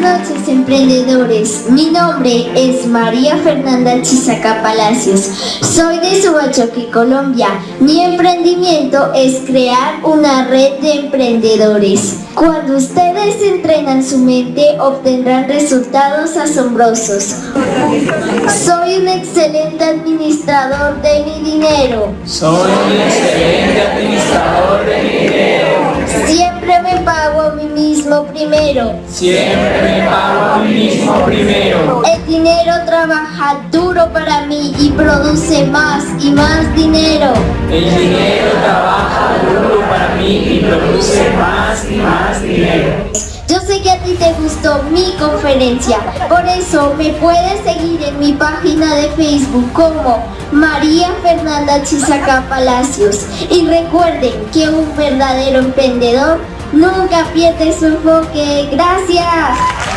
noches emprendedores, mi nombre es María Fernanda Chisaca Palacios, soy de Subachoque, Colombia. Mi emprendimiento es crear una red de emprendedores. Cuando ustedes entrenan su mente obtendrán resultados asombrosos. Soy un excelente administrador de mi dinero. Soy un excelente administrador de mi dinero. Siempre me pago mí mismo primero. Siempre pago mí mismo primero. El dinero trabaja duro para mí y produce más y más dinero. El dinero trabaja duro para mí y produce más y más dinero. Yo sé que a ti te gustó mi conferencia, por eso me puedes seguir en mi página de Facebook como María Fernanda Chisaca Palacios. Y recuerden que un verdadero emprendedor nunca pierde su enfoque. ¡Gracias!